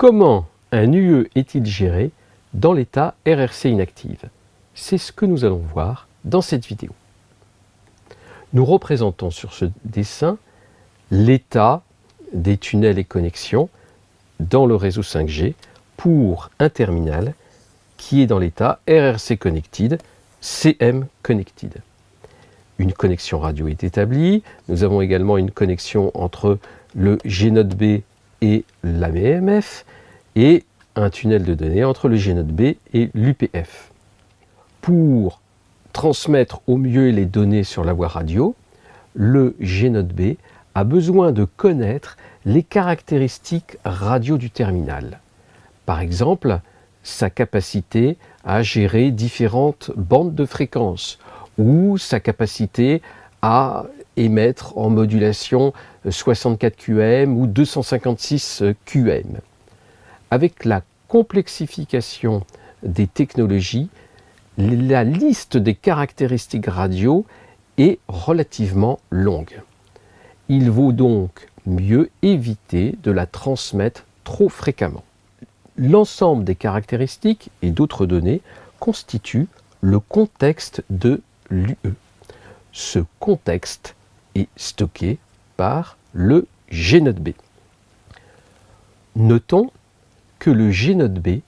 Comment un UE est-il géré dans l'état RRC inactive? C'est ce que nous allons voir dans cette vidéo. Nous représentons sur ce dessin l'état des tunnels et connexions dans le réseau 5G pour un terminal qui est dans l'état RRC Connected, CM Connected. Une connexion radio est établie. Nous avons également une connexion entre le G-Node Et l'AMF et un tunnel de données entre le G-Node B et l'UPF. Pour transmettre au mieux les données sur la voie radio, le G-Node B a besoin de connaître les caractéristiques radio du terminal. Par exemple, sa capacité à gérer différentes bandes de fréquences ou sa capacité à émettre en modulation 64 QM ou 256 QM. Avec la complexification des technologies, la liste des caractéristiques radio est relativement longue. Il vaut donc mieux éviter de la transmettre trop fréquemment. L'ensemble des caractéristiques et d'autres données constitue le contexte de l'UE. Ce contexte est stocké le G-Node B. Notons que le G-Node B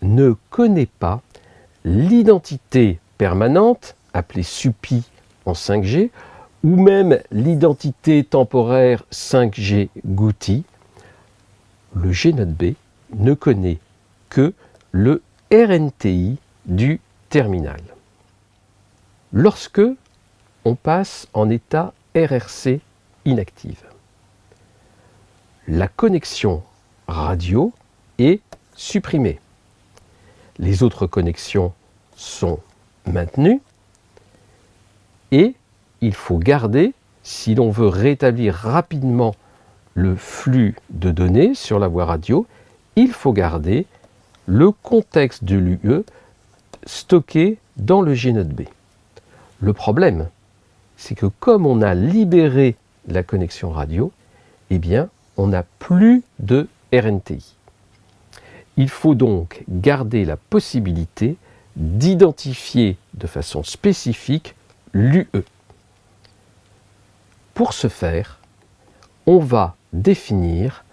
ne connaît pas l'identité permanente, appelée SUPI en 5G, ou même l'identité temporaire 5G GUTI, le G-Node B ne connaît que le RNTI du terminal. Lorsque on passe en état RRC inactive, la connexion radio est supprimée. Les autres connexions sont maintenues et il faut garder, si l'on veut rétablir rapidement le flux de données sur la voie radio, il faut garder le contexte de l'UE stocké dans le G-Node B. Le problème, c'est que comme on a libéré la connexion radio, eh bien, on n'a plus de RNTI. Il faut donc garder la possibilité d'identifier de façon spécifique l'UE. Pour ce faire, on va définir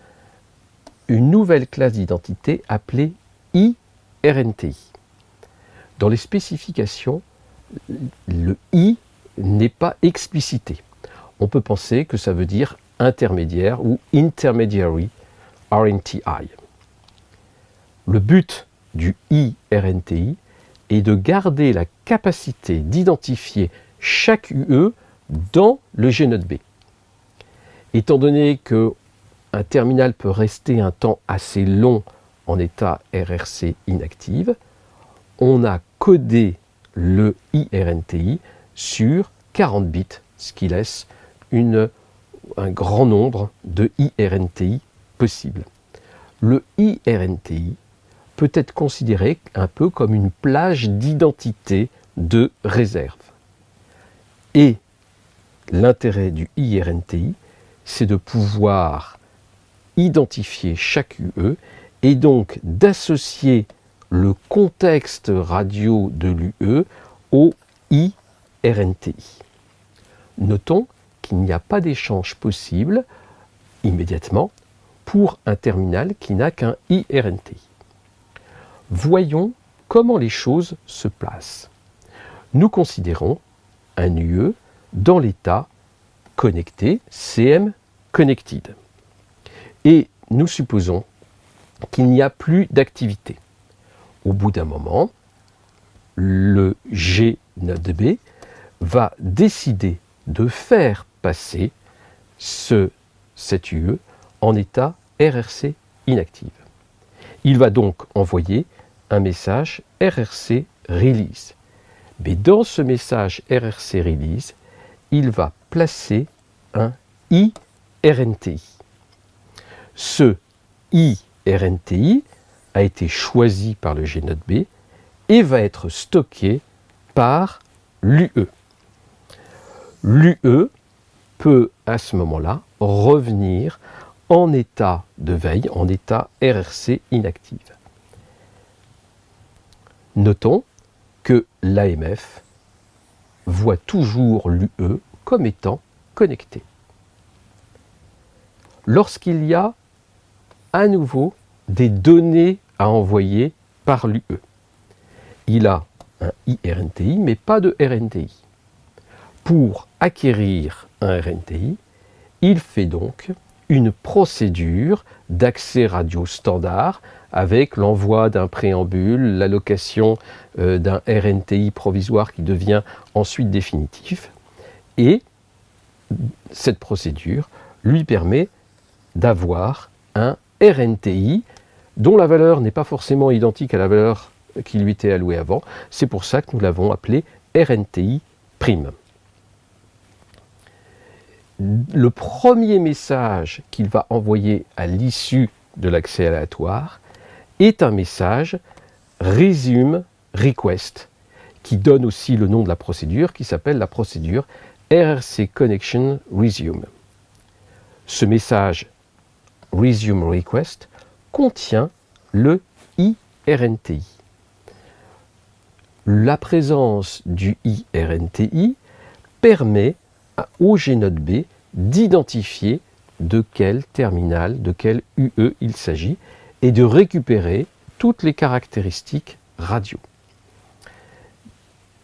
une nouvelle classe d'identité appelée IRNTI. Dans les spécifications, le I n'est pas explicité. On peut penser que ça veut dire intermédiaire ou intermediary RNTI. Le but du IRNTI est de garder la capacité d'identifier chaque UE dans le G-Node B. Étant donné que un terminal peut rester un temps assez long en état RRC inactive, on a codé le IRNTI sur 40 bits, ce qui laisse un grand nombre de IRNTI possibles. Le IRNTI peut être considéré un peu comme une plage d'identité de réserve. Et l'intérêt du IRNTI, c'est de pouvoir identifier chaque UE et donc d'associer le contexte radio de l'UE au IRNTI. Notons qu'il n'y a pas d'échange possible immédiatement pour un terminal qui n'a qu'un IRNTI. Voyons comment les choses se placent. Nous considérons un UE dans l'état connecté, CM Connected. Et nous supposons qu'il n'y a plus d'activité. Au bout d'un moment, le G node B va décider de faire passer ce, cette UE en état RRC inactive. Il va donc envoyer un message RRC release. Mais dans ce message RRC release, il va placer un IRNTI. Ce IRNTI a été choisi par le G-Node B et va être stocké par l'UE. L'UE peut à ce moment-là revenir en état de veille, en état RRC inactive. Notons que l'AMF voit toujours l'UE comme étant connecté. Lorsqu'il y a à nouveau des données à envoyer par l'UE, il a un IRNTI mais pas de RNTI. Pour acquérir un RNTI, il fait donc une procédure d'accès radio standard avec l'envoi d'un préambule, l'allocation euh, d'un RNTI provisoire qui devient ensuite définitif. Et cette procédure lui permet d'avoir un RNTI dont la valeur n'est pas forcément identique à la valeur qui lui était allouée avant. C'est pour ça que nous l'avons appelé RNTI prime le premier message qu'il va envoyer à l'issue de l'accès aléatoire est un message resume request qui donne aussi le nom de la procédure qui s'appelle la procédure RRC Connection Resume. Ce message resume request contient le IRNTI. La présence du IRNTI permet au Gnode B d'identifier de quel terminal, de quel UE il s'agit et de récupérer toutes les caractéristiques radio.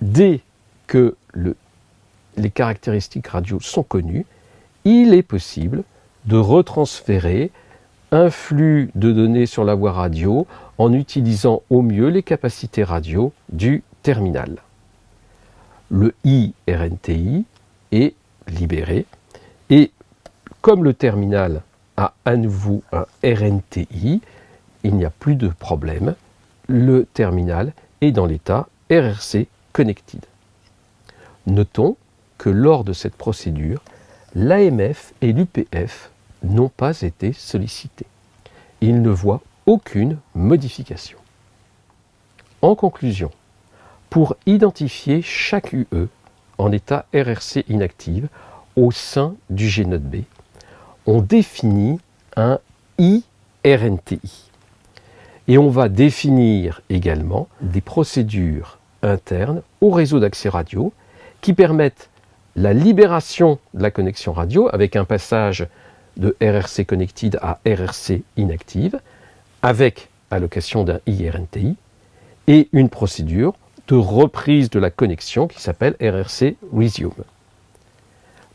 Dès que les caractéristiques radio sont connues, il est possible de retransférer un flux de données sur la voie radio en utilisant au mieux les capacités radio du terminal. Le IRNTI est libéré. Et comme le terminal a à nouveau un RNTI, il n'y a plus de problème. Le terminal est dans l'état RRC Connected. Notons que lors de cette procédure, l'AMF et l'UPF n'ont pas été sollicités. Ils ne voient aucune modification. En conclusion, pour identifier chaque UE, en état RRC inactive au sein du Gnode B. On définit un IRNTI. Et on va définir également des procédures internes au réseau d'accès radio qui permettent la libération de la connexion radio avec un passage de RRC connected à RRC inactive avec allocation d'un IRNTI et une procédure de reprise de la connexion qui s'appelle RRC Resume.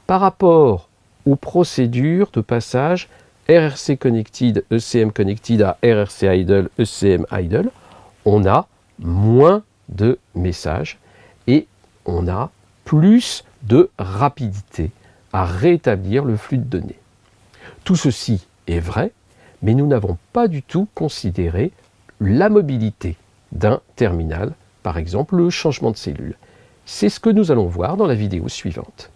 Par rapport aux procédures de passage RRC Connected, ECM Connected à RRC Idle, ECM Idle, on a moins de messages et on a plus de rapidité à rétablir le flux de données. Tout ceci est vrai, mais nous n'avons pas du tout considéré la mobilité d'un terminal par exemple le changement de cellule. C'est ce que nous allons voir dans la vidéo suivante.